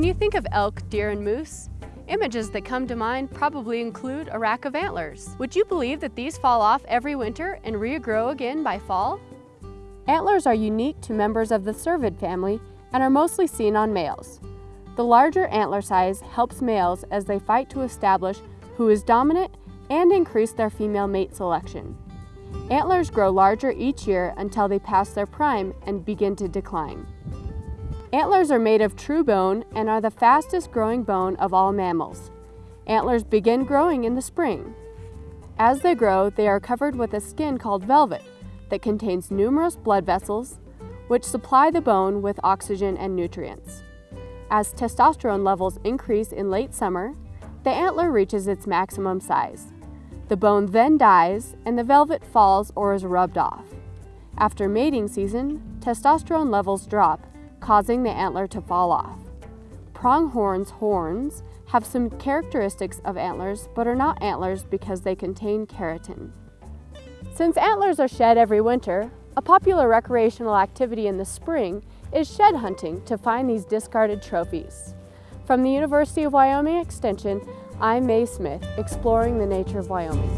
When you think of elk, deer, and moose, images that come to mind probably include a rack of antlers. Would you believe that these fall off every winter and regrow again by fall? Antlers are unique to members of the cervid family and are mostly seen on males. The larger antler size helps males as they fight to establish who is dominant and increase their female mate selection. Antlers grow larger each year until they pass their prime and begin to decline. Antlers are made of true bone and are the fastest growing bone of all mammals. Antlers begin growing in the spring. As they grow, they are covered with a skin called velvet that contains numerous blood vessels, which supply the bone with oxygen and nutrients. As testosterone levels increase in late summer, the antler reaches its maximum size. The bone then dies and the velvet falls or is rubbed off. After mating season, testosterone levels drop, causing the antler to fall off. Pronghorn's horns have some characteristics of antlers but are not antlers because they contain keratin. Since antlers are shed every winter, a popular recreational activity in the spring is shed hunting to find these discarded trophies. From the University of Wyoming Extension, I'm Mae Smith, exploring the nature of Wyoming.